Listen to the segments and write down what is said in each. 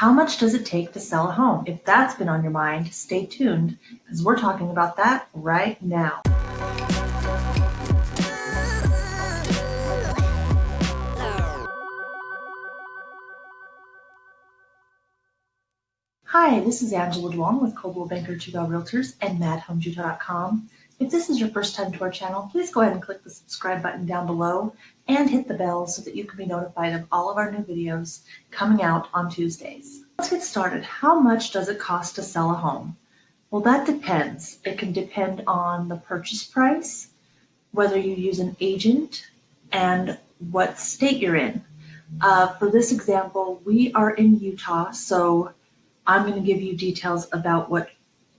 How much does it take to sell a home? If that's been on your mind, stay tuned because we're talking about that right now. Hi, this is Angela Duong with Coldwell Banker Chugall Realtors and MadHomeJutah.com. If this is your first time to our channel, please go ahead and click the subscribe button down below and hit the bell so that you can be notified of all of our new videos coming out on Tuesdays. Let's get started. How much does it cost to sell a home? Well, that depends. It can depend on the purchase price, whether you use an agent, and what state you're in. Uh, for this example, we are in Utah, so I'm going to give you details about what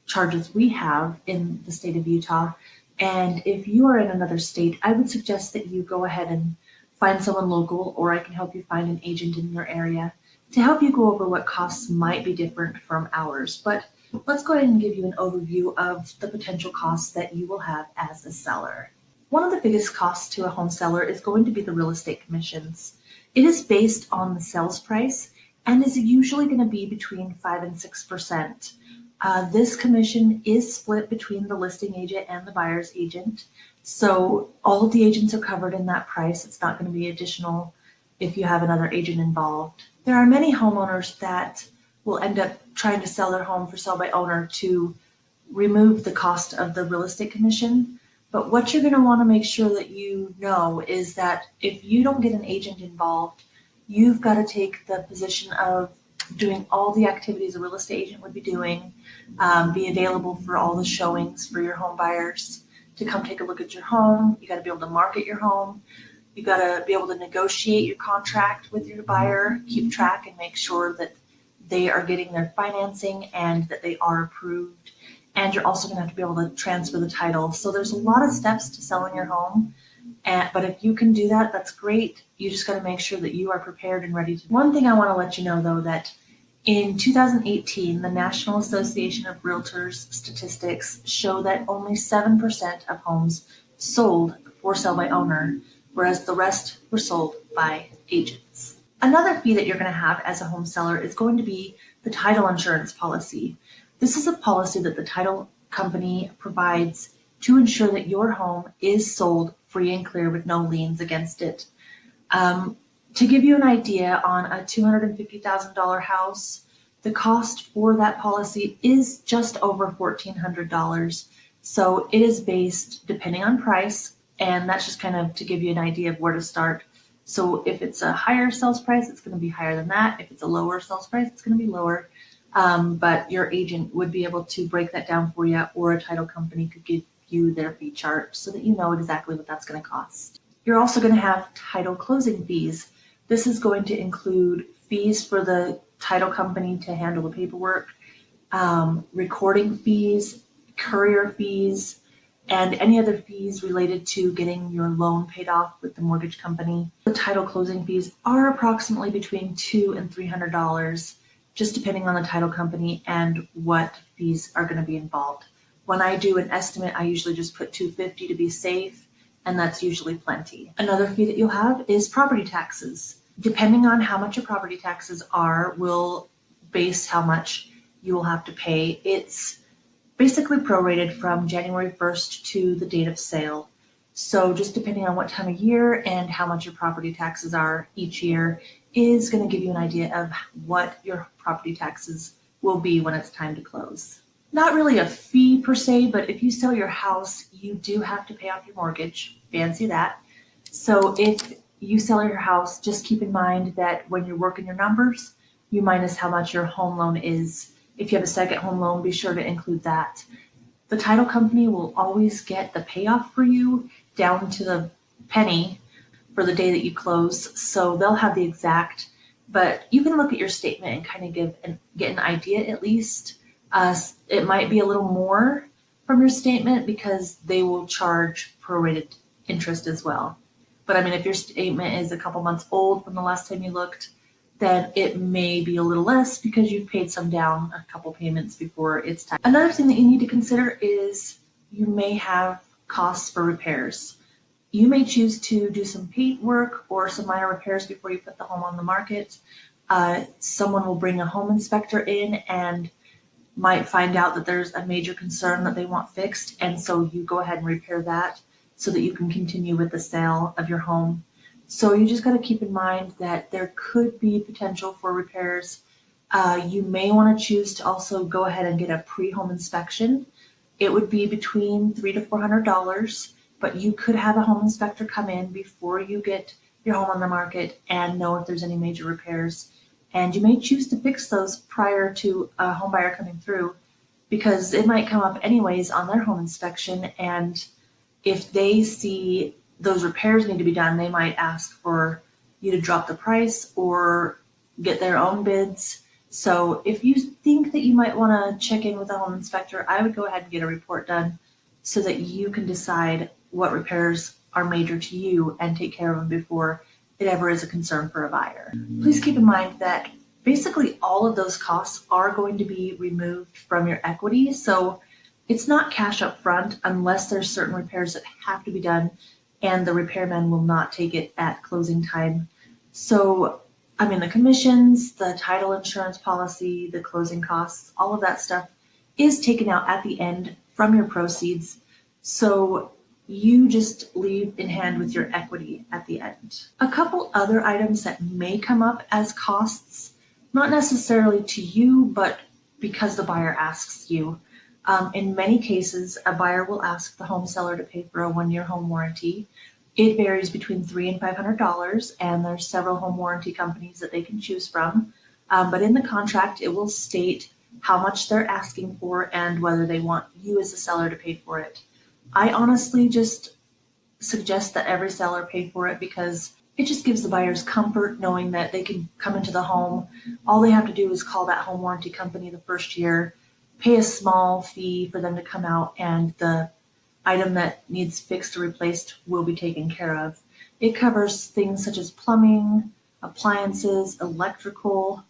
charges we have in the state of Utah. And if you are in another state, I would suggest that you go ahead and find someone local, or I can help you find an agent in your area to help you go over what costs might be different from ours. But let's go ahead and give you an overview of the potential costs that you will have as a seller. One of the biggest costs to a home seller is going to be the real estate commissions. It is based on the sales price and is usually going to be between 5 and 6%. Uh, this commission is split between the listing agent and the buyer's agent. So all the agents are covered in that price. It's not going to be additional if you have another agent involved. There are many homeowners that will end up trying to sell their home for sell by owner to remove the cost of the real estate commission. But what you're going to want to make sure that you know is that if you don't get an agent involved, you've got to take the position of doing all the activities a real estate agent would be doing, um, be available for all the showings for your home buyers to come take a look at your home. You got to be able to market your home. You got to be able to negotiate your contract with your buyer, keep track and make sure that they are getting their financing and that they are approved. And you're also going to have to be able to transfer the title. So there's a lot of steps to selling your home. And, but if you can do that, that's great. You just got to make sure that you are prepared and ready to. One thing I want to let you know though, that in 2018, the National Association of Realtors statistics show that only 7% of homes sold for sale by owner, whereas the rest were sold by agents. Another fee that you're going to have as a home seller is going to be the title insurance policy. This is a policy that the title company provides to ensure that your home is sold free and clear with no liens against it. Um, to give you an idea on a $250,000 house, the cost for that policy is just over $1,400. So it is based depending on price, and that's just kind of to give you an idea of where to start. So if it's a higher sales price, it's going to be higher than that. If it's a lower sales price, it's going to be lower. Um, but your agent would be able to break that down for you, or a title company could give you their fee chart so that you know exactly what that's going to cost. You're also going to have title closing fees. This is going to include fees for the title company to handle the paperwork, um, recording fees, courier fees, and any other fees related to getting your loan paid off with the mortgage company. The title closing fees are approximately between two and three hundred dollars, just depending on the title company and what fees are going to be involved. When I do an estimate, I usually just put 250 to be safe, and that's usually plenty. Another fee that you'll have is property taxes depending on how much your property taxes are, will base how much you will have to pay. It's basically prorated from January 1st to the date of sale. So just depending on what time of year and how much your property taxes are each year is going to give you an idea of what your property taxes will be when it's time to close. Not really a fee per se, but if you sell your house, you do have to pay off your mortgage. Fancy that. So if you sell your house, just keep in mind that when you're working your numbers, you minus how much your home loan is. If you have a second home loan, be sure to include that. The title company will always get the payoff for you down to the penny for the day that you close. So they'll have the exact, but you can look at your statement and kind of give and get an idea at least. Uh, it might be a little more from your statement because they will charge prorated interest as well. But I mean, if your statement is a couple months old from the last time you looked, then it may be a little less because you've paid some down a couple payments before it's time. Another thing that you need to consider is you may have costs for repairs. You may choose to do some paint work or some minor repairs before you put the home on the market. uh, someone will bring a home inspector in and might find out that there's a major concern that they want fixed. And so you go ahead and repair that so that you can continue with the sale of your home. So you just got to keep in mind that there could be potential for repairs. Uh, you may want to choose to also go ahead and get a pre-home inspection. It would be between three to four hundred dollars, but you could have a home inspector come in before you get your home on the market and know if there's any major repairs and you may choose to fix those prior to a home buyer coming through because it might come up anyways on their home inspection. And if they see those repairs need to be done, they might ask for you to drop the price or get their own bids. So if you think that you might want to check in with a home inspector, I would go ahead and get a report done so that you can decide what repairs are major to you and take care of them before it ever is a concern for a buyer. Mm-hmm. Please keep in mind that basically all of those costs are going to be removed from your equity. So it's not cash up front unless there's certain repairs that have to be done and the repairman will not take it at closing time. So, I mean, the commissions, the title insurance policy, the closing costs, all of that stuff is taken out at the end from your proceeds. So you just leave in hand with your equity at the end. A couple other items that may come up as costs, not necessarily to you, but because the buyer asks you. Um, in many cases, a buyer will ask the home seller to pay for a one-year home warranty. It varies between three and five hundred dollars, and there's several home warranty companies that they can choose from. Um, but in the contract, it will state how much they're asking for and whether they want you as a seller to pay for it. I honestly just suggest that every seller pay for it because it just gives the buyers comfort knowing that they can come into the home. All they have to do is call that home warranty company the first year, pay a small fee for them to come out, and the item that needs fixed or replaced will be taken care of. It covers things such as plumbing, appliances, electrical,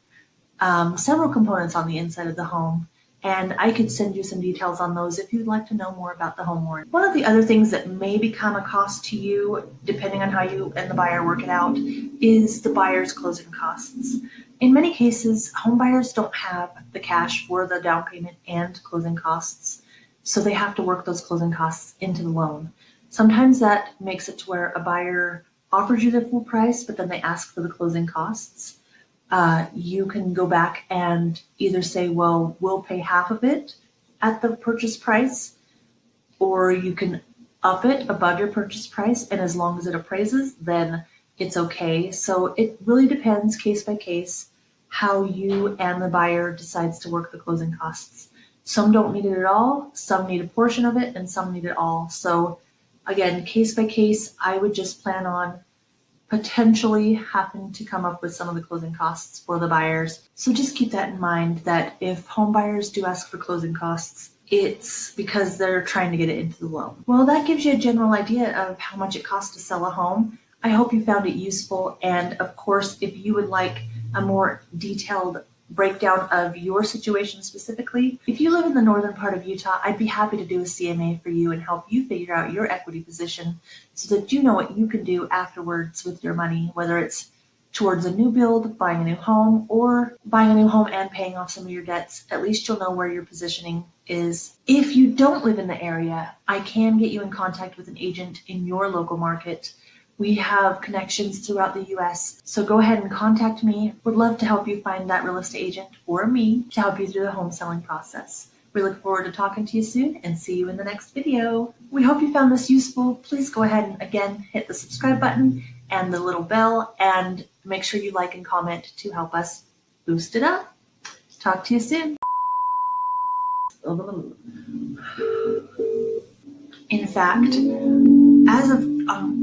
um, several components on the inside of the home and I could send you some details on those if you'd like to know more about the home warranty. One of the other things that may become a cost to you, depending on how you and the buyer work it out, is the buyer's closing costs. In many cases, home buyers don't have the cash for the down payment and closing costs, so they have to work those closing costs into the loan. Sometimes that makes it to where a buyer offers you the full price, but then they ask for the closing costs uh, you can go back and either say, well, we'll pay half of it at the purchase price, or you can up it above your purchase price. And as long as it appraises, then it's okay. So it really depends case by case how you and the buyer decides to work the closing costs. Some don't need it at all, some need a portion of it, and some need it all. So again, case by case, I would just plan on potentially happen to come up with some of the closing costs for the buyers. So just keep that in mind that if home buyers do ask for closing costs, it's because they're trying to get it into the loan. Well, that gives you a general idea of how much it costs to sell a home. I hope you found it useful. And of course, if you would like a more detailed breakdown of your situation specifically. If you live in the northern part of Utah, I'd be happy to do a CMA for you and help you figure out your equity position so that you know what you can do afterwards with your money, whether it's towards a new build, buying a new home, or buying a new home and paying off some of your debts. At least you'll know where your positioning is. If you don't live in the area, I can get you in contact with an agent in your local market we have connections throughout the US. So go ahead and contact me. Would love to help you find that real estate agent or me to help you through the home selling process. We look forward to talking to you soon and see you in the next video. We hope you found this useful. Please go ahead and again hit the subscribe button and the little bell and make sure you like and comment to help us boost it up. Talk to you soon. In fact, as of um,